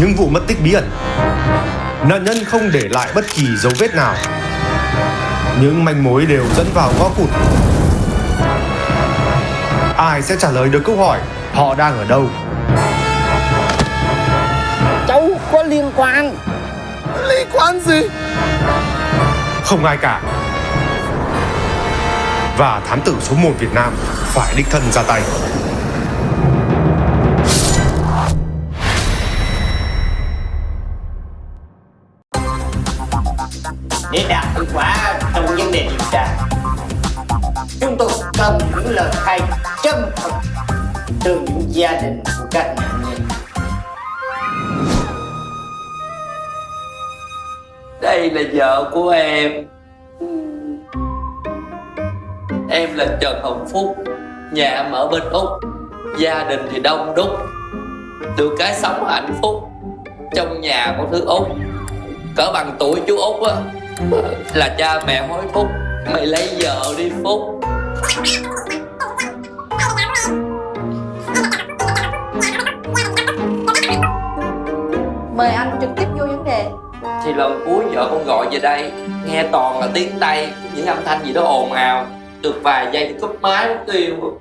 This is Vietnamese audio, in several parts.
những vụ mất tích bí ẩn. Nạn nhân không để lại bất kỳ dấu vết nào. Những manh mối đều dẫn vào ngõ cụt. Ai sẽ trả lời được câu hỏi họ đang ở đâu? Cháu có liên quan Liên quan gì Không ai cả. Và thám tử số 1 Việt Nam phải đích thân ra tay. Để đạt hiệu quả trong vấn đề điều tra. Chúng tôi cần những lời khai chân thật Từ những gia đình của các nạn nhân. Đây là vợ của em. Em là Trần Hồng Phúc, Nhà em ở bên Úc. Gia đình thì đông đúc Được cái sống hạnh phúc Trong nhà có thứ Úc. Cỡ bằng tuổi chú Úc á. Là cha mẹ hối thúc Mày lấy vợ đi Phúc. Mời anh trực tiếp vô vấn đề. Thì lần cuối vợ con gọi về đây Nghe toàn là tiếng Tây Những âm thanh gì đó ồn ào. Được vài giây cúp máy tiêu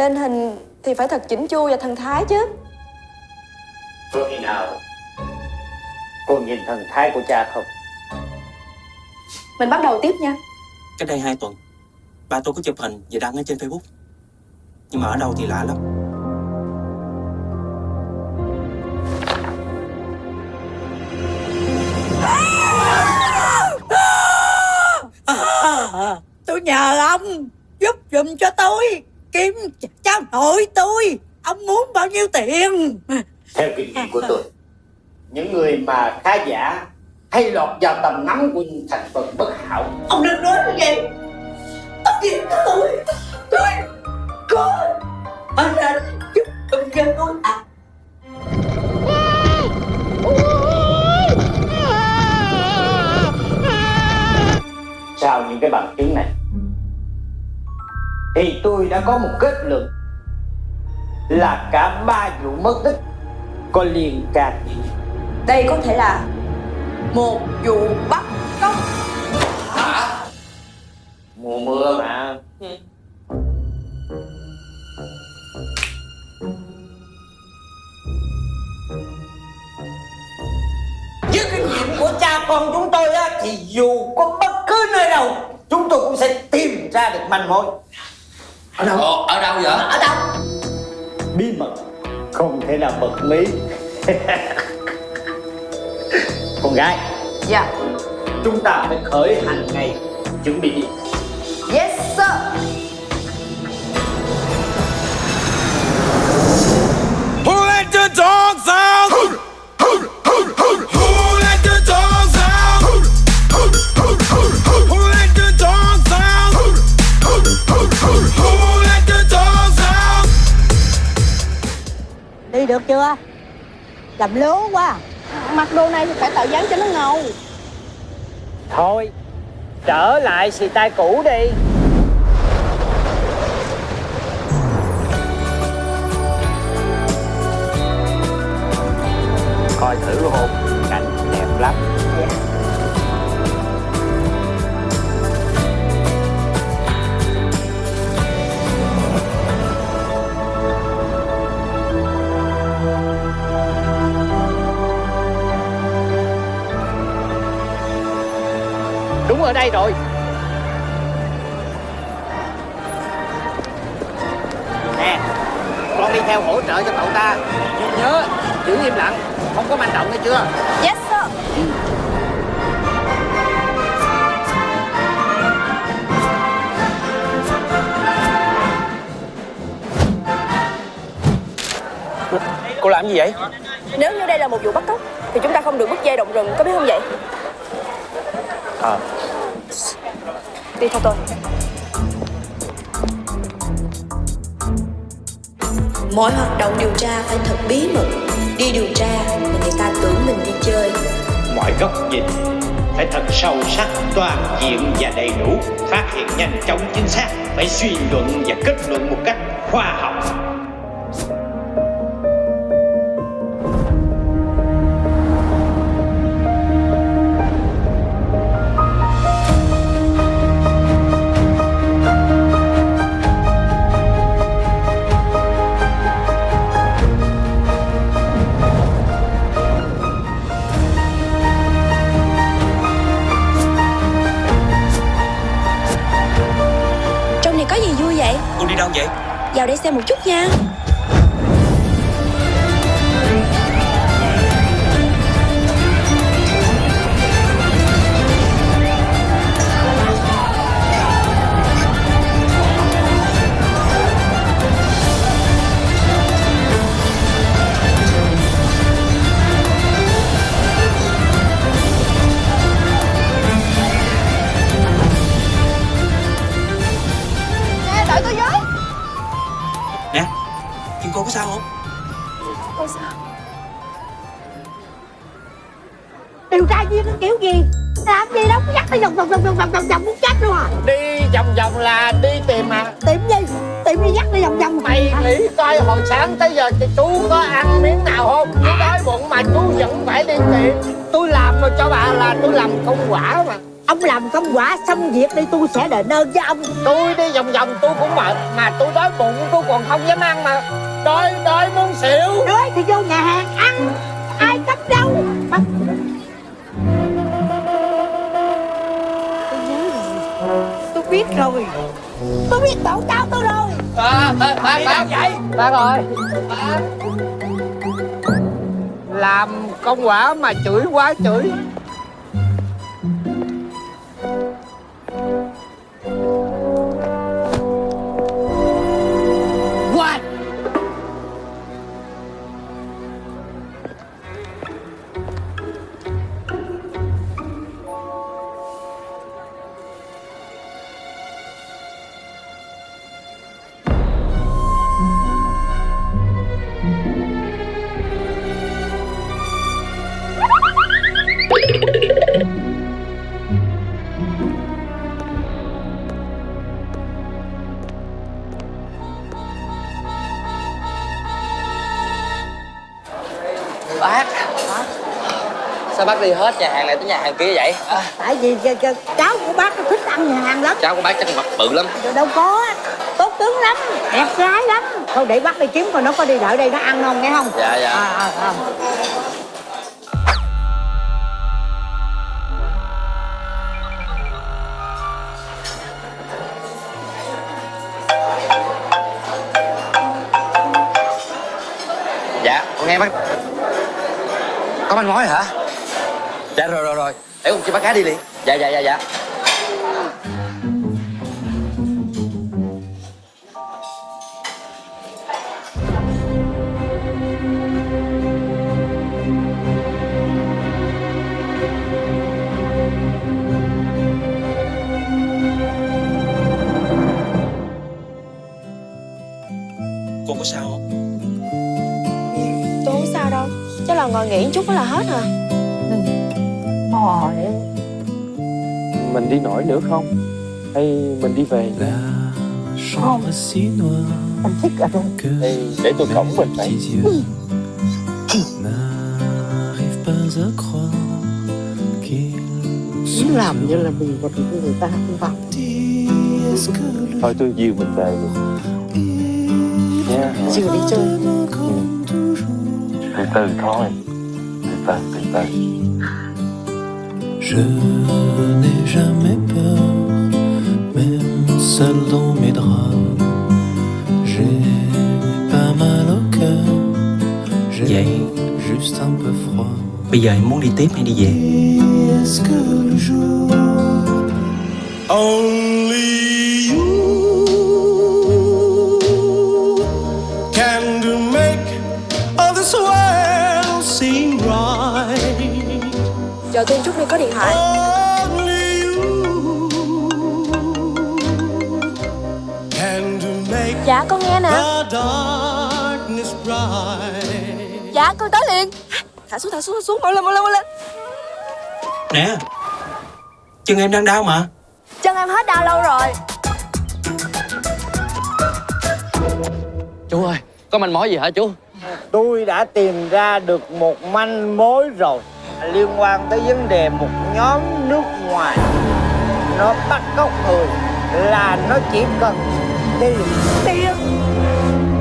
Lên hình thì phải thật chỉnh chu và thần thái chứ. Có khi nào? Cô nhìn thần thái của cha không? Mình bắt đầu tiếp nha. Cách đây 2 tuần Ba tôi có chụp hình và đăng ở trên Facebook. Nhưng mà ở đâu thì lạ lắm. Tôi nhờ ông giúp giùm cho tôi kiếm cháu nội tôi ông muốn bao nhiêu tiền? Theo kinh nghiệm của tôi Những người mà khá giả Hay lọt vào tầm ngắm của những thành phần bất hảo. Ông đừng nói như vậy tất nhiên tôi tôi có anh anh giúp giùm cho tôi à. Sau những cái bằng chứng này Thì tôi đã có một kết luận Là cả ba vụ mất tích Có liên can. Đây có thể là Một vụ bắt cóc. Mùa mưa mà. Với kinh nghiệm của cha con chúng tôi á Thì dù có bất cứ nơi đâu Chúng tôi cũng sẽ tìm ra được manh mối Ở đâu? Ờ, ở đâu vậy? Ở đâu? Bí mật Không thể nào bật mí Con gái Dạ Chúng ta phải khởi hành ngay Chuẩn bị được chưa? Làm lố quá. Mặc đồ này thì phải tạo dáng cho nó ngầu. Thôi Trở lại xì tay cũ đi. Coi thử hôn Cảnh đẹp lắm ở đây rồi. Nè Con đi theo hỗ trợ cho cậu ta. Nhưng nhớ Giữ im lặng Không có manh động nghe chưa? Yes sir. Cô làm gì vậy? Nếu như đây là một vụ bắt cóc Thì chúng ta không được bứt dây động rừng Có biết không vậy? Ờ Đi theo tôi. Mọi hoạt động điều tra phải thật bí mật. Đi điều tra người ta tưởng mình đi chơi. Mọi góc nhìn phải thật sâu sắc, toàn diện và đầy đủ. Phát hiện nhanh chóng chính xác Phải suy luận và kết luận một cách khoa học. Một chút nha. Sáng tới giờ thì chú có ăn miếng nào không? Chú đói bụng mà chú vẫn phải đi tìm. Tôi làm rồi cho bà là tôi làm công quả mà. Ông làm công quả xong việc đi tôi sẽ đền ơn với ông. Tôi đi vòng vòng tôi cũng mệt Mà tôi đói bụng tôi còn không dám ăn mà. Đói đói muốn xỉu. Đói thì vô nhà hàng ăn Ai cấp đâu? Mà... Tôi nhớ rồi Tôi biết rồi. Tôi biết tổ tao tôi rồi. À, ba, ba, ba, vậy? Ba rồi ba. Làm công quả mà chửi quá chửi Sao bác đi hết nhà hàng này tới nhà hàng kia vậy? À, Tại vì ch- ch- cháu của bác nó thích ăn nhà hàng lắm cháu của bác chắc mặt bự lắm Rồi đâu có Tốt tướng lắm Đẹp gái lắm Thôi để bác đi kiếm coi nó có đi đợi đây nó ăn không nghe không Dạ, dạ. à, à, à. Dạ, con nghe bác Có manh mối hả? Dạ rồi rồi rồi. Để con cho bác gái đi liền. Dạ dạ dạ dạ. Cô có sao không? Tôi không sao đâu. Chắc là ngồi nghỉ chút là hết à Thôi. Mình đi nổi nữa không? Hay mình đi về? không. Anh thích ở đây Thì để tôi cổng mình vậy Muốn làm như là mình còn với người ta không bằng Thôi tôi dìu mình về luôn. Nha. Chưa đi chơi. Từ từ thôi. Từ từ từ từ Je n'ai jamais peur, même seul dans mes draps. J'ai pas mal au cœur, j'ai juste un peu froid. Bây giờ em muốn đi tiếp hay đi về? Est-ce que le jour? Only Chờ tôi chút đi có điện thoại. Dạ con nghe nè. Dạ con tới liền. Thả xuống thả xuống thả xuống. Mau lên mau lên mau lên. Nè Chân em đang đau mà. Chân em hết đau lâu rồi. Chú ơi Có manh mối gì hả chú? Tôi đã tìm ra được một manh mối rồi Liên quan tới vấn đề một nhóm nước ngoài. Nó bắt cóc người Là nó chỉ cần tiền. Tiền.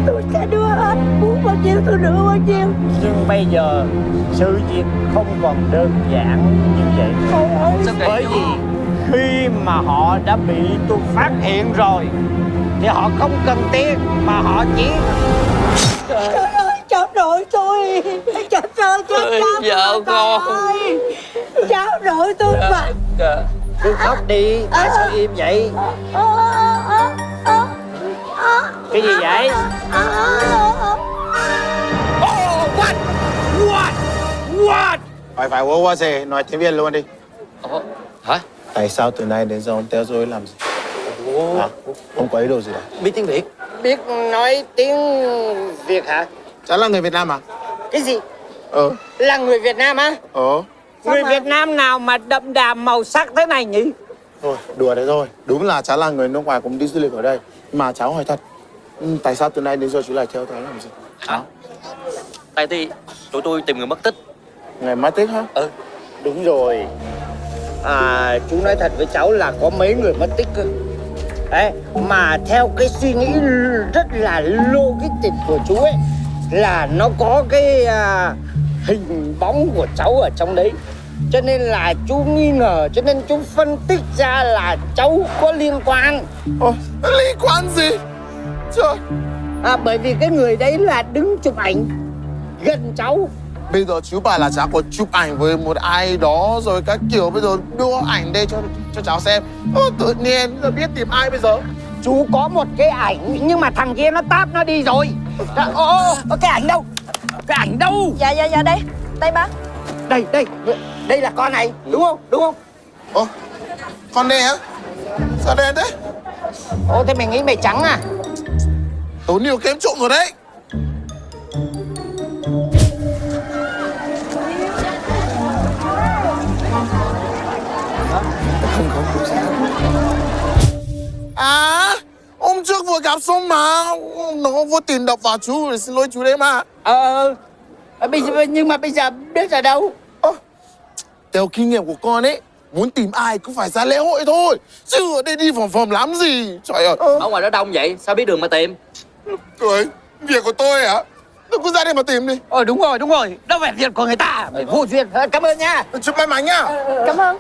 Tôi sẽ đưa hết Muốn bao nhiêu tôi đưa bao nhiêu. Nhưng bây giờ sự việc không còn đơn giản như vậy. Bởi vì khi mà họ đã bị tôi phát hiện rồi Thì họ không cần tiền Mà họ chỉ Trời cháu nội tôi. Cháu ơi cháu Ơi, cháu vợ con. ơi. Cháu nội tôi mà. Dạ. Cứ khóc đi Tại sao im vậy? Cái gì vậy? Phải phải qua qua gì, nói tiếng Việt luôn đi. Hả? Tại sao từ nay đến giờ ông theo dõi làm gì? Hả? Ông có ý đồ gì đâu? Biết tiếng Việt. Biết nói tiếng Việt hả Chả là người Việt Nam à? Cái gì Ờ, Là người Việt Nam á ờ. Người Việt Nam nào mà đậm đà màu sắc thế này nhỉ Thôi, đùa đấy thôi. Đúng là cháu là người nước ngoài cũng đi du lịch ở đây. Mà cháu hỏi thật, ừ, tại sao từ nay đến giờ chú lại theo cháu làm gì? Hả Tại thì tụi tôi tìm người mất tích Ngày mất tích hả? Ừ Đúng rồi À chú nói thật với cháu là có mấy người mất tích cơ Đấy, mà theo cái suy nghĩ rất là logic của chú ấy Là nó có cái à, hình bóng của cháu ở trong đấy Cho nên là chú nghi ngờ Cho nên chú phân tích ra là cháu có liên quan Ồ, liên quan gì? Trời, à, Bởi vì cái người đấy là đứng chụp ảnh gần cháu bây giờ chú bảo là cháu có chụp ảnh với một ai đó rồi các kiểu bây giờ đưa ảnh đây cho cho cháu xem. Ô, tự nhiên giờ biết tìm ai bây giờ? Chú có một cái ảnh nhưng mà thằng kia nó táp nó đi rồi Dạ, Ô, ô, ô, cái ảnh đâu? Cái ảnh đâu? Dạ dạ dạ đây Đây bác Đây, đây, đây là con này, đúng không? Đúng không? Ồ, con đây hả? Sao đen thế? Ô, thế mày nghĩ mày trắng à? Tốn nhiều kém trộm rồi đấy. Không không không sao. À, hôm trước vừa gặp xong mà nó vô tình đập vào chú xin lỗi chú đấy mà. Ờ, ờ, bây giờ, nhưng mà bây giờ biết ở đâu? Ơ, theo kinh nghiệm của con ấy, muốn tìm ai cũng phải ra lễ hội thôi. Chứ ở đây đi vòng vòng làm gì? Trời ơi. Ở ngoài đó đông vậy Sao biết đường mà tìm Cười, việc của tôi hả? Tôi cứ ra đây mà tìm đi. Ờ, đúng rồi, đúng rồi, đâu phải việc của người ta Mày vô duyên, Ờ, cảm ơn nha Chúc may mắn nhá. Cảm ơn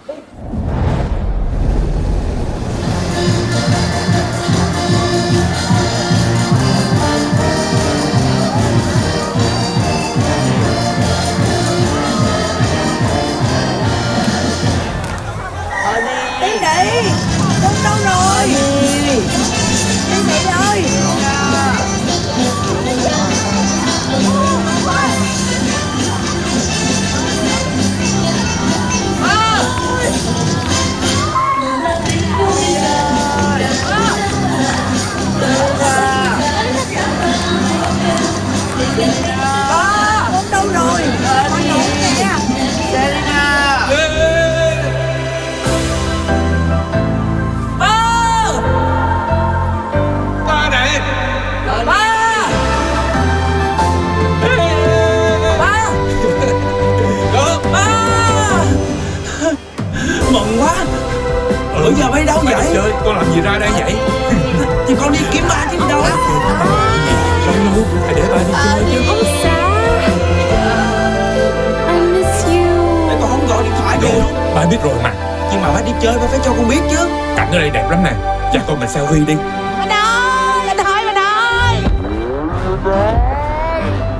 Cảnh ở đây đẹp lắm nè. Cha con mình selfie đi. Anh ơi Anh ơi anh ơi.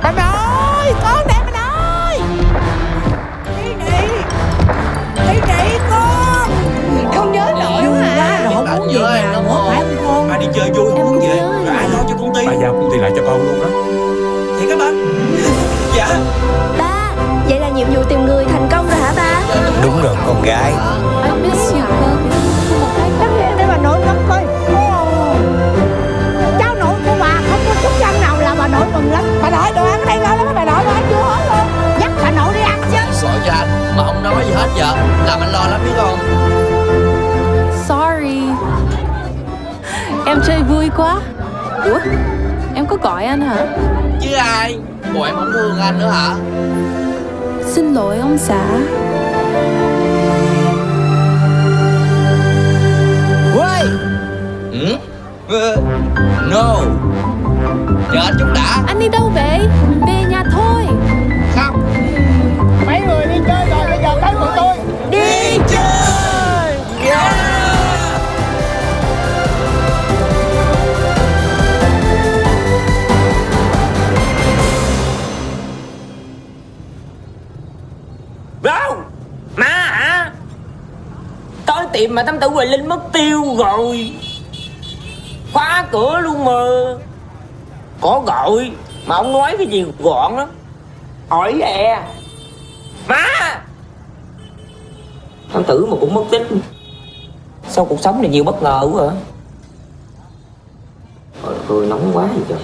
Anh ơi Con đẹp anh ơi. Đi đi Đi đi con. Không nhớ nổi quá à. Rồi muốn về nhà nữa. phải không con? Ba đi chơi vui không muốn về. Rồi ai lo cho công ty? Ba giao công ty lại cho con luôn á. Thiệt các ba Dạ. Ba Vậy là nhiệm vụ tìm người thành công rồi hả ba? Đúng rồi con gái. I miss you Chơi vui quá. Ủa em có gọi anh hả? Chứ ai? Bộ em không thương anh nữa hả? Xin lỗi ông xã. Ôi ừ? No. Chờ anh chút đã. Anh đi đâu vậy mà tâm tử Huệ Linh mất tiêu rồi. Khóa cửa luôn mà. Có gọi, Mà ông nói cái gì gọn lắm. Hỏi e Má! Tâm tử mà cũng mất tích. Sao cuộc sống này nhiều bất ngờ quá hả? Trời ơi, nóng quá vậy trời.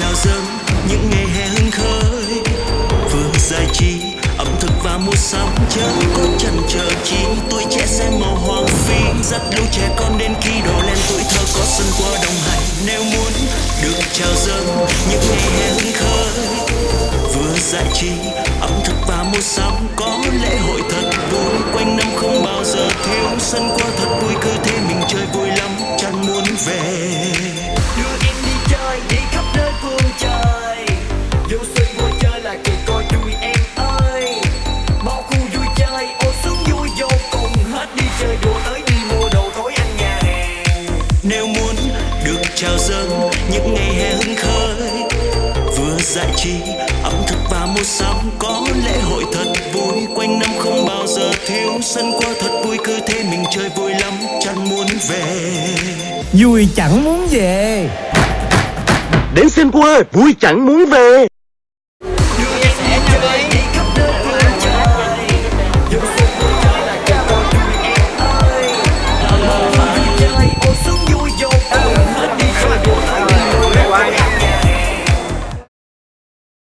Được chào dâng những ngày hè hứng khởi vừa giải trí, ẩm thực và mua sắm chớ có chần chờ chi. Tuổi trẻ xem màu hoang phi, dắt lũ trẻ con đến khi đổ lên tuổi thơ có sân qua đồng hành, nếu muốn được chào dâng những ngày hè hứng khởi vừa giải trí, ẩm thực và mua sắm, có lễ hội thật vui. Quanh năm không bao giờ thiếu sân những ngày hè hứng khởi. Vừa giải trí ẩm thực và mua sắm có lễ hội thật vui. Quanh năm không bao giờ thiếu sân qua thật vui cứ thế mình chơi vui lắm chẳng muốn về. Vui chẳng muốn về. Đến xem qua vui chẳng muốn về